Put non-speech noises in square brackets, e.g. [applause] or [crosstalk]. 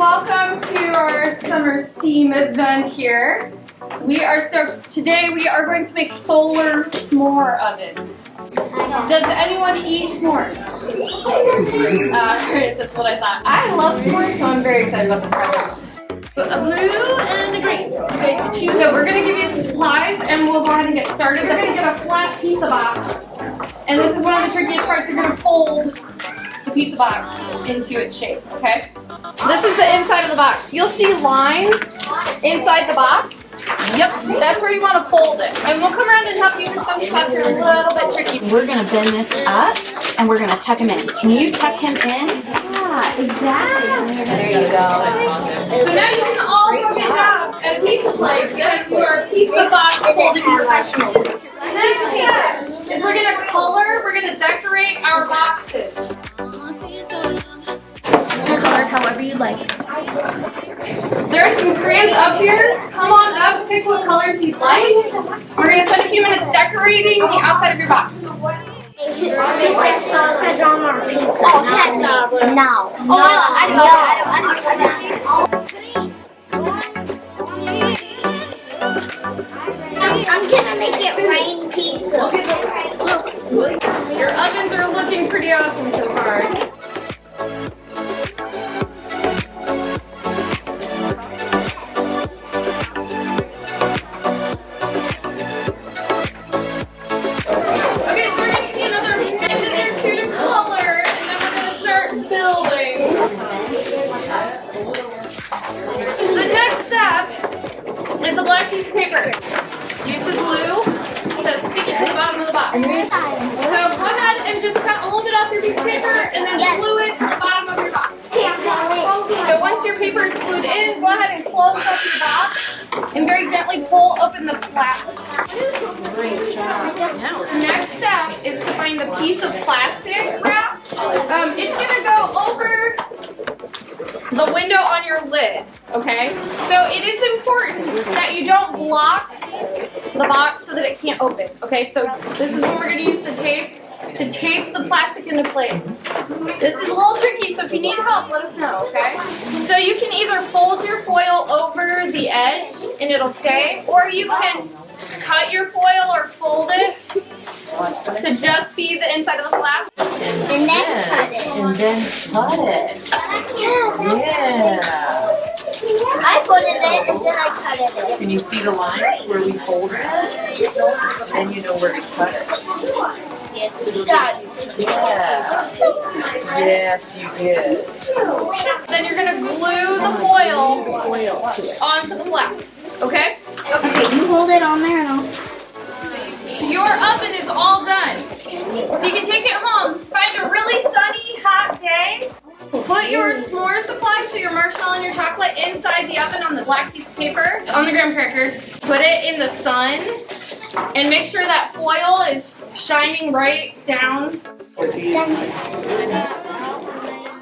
welcome to our summer steam event here. We are so today we are going to make solar s'more ovens. Does anyone eat s'mores? Uh, Alright, [laughs] that's what I thought. I love s'mores, so I'm very excited about this project. A blue and a green. Okay. So we're gonna give you the supplies and we'll go ahead and get started. You're gonna get a flat pizza box. And this is one of the trickiest parts. You're gonna fold the pizza box into its shape, okay? This is the inside of the box. You'll see lines inside the box. Yep, that's where you want to fold it. And we'll come around and help you with some spots that are a little bit tricky. We're gonna bend this up and we're gonna tuck him in. Can you tuck him in? Yeah, exactly. There you go. So now you can all go get jobs at a pizza place because you are pizza box folding professionals. Like. There are some crayons up here. Come on up, pick what colors you'd like. We're gonna spend a few minutes decorating the outside of your box. Put sausage on our pizza. No. Oh, I I'm gonna make it rain pizza. Okay, look. Your ovens are looking pretty awesome the bottom of the box. So go ahead and just cut a little bit off your piece of paper and then glue it to the bottom of your box. So once your paper is glued in, go ahead and close up your box and very gently pull open the flap. The next step is to find a piece of plastic wrap. Um, it's gonna go over the window on your lid, okay? So it is important that you don't block the box so that it can't open, okay? So this is what we're gonna use to tape, to tape the plastic into place. This is a little tricky, so if you need help, let us know, okay? So you can either fold your foil over the edge and it'll stay, or you can cut your foil or fold it to just be the inside of the flap. And then cut it. And then cut it. Yeah. I folded it and then I cut it. Can you see the lines where we fold it? Then you know where to cut it. Got it. Yeah. Yes, you did. Then you're gonna glue the foil onto the flap, okay? Okay, you hold it on there and I'll. Your oven is all done. Supply, your marshmallow and your chocolate inside the oven on the black piece of paper, on the graham cracker, put it in the sun, and make sure that foil is shining right down.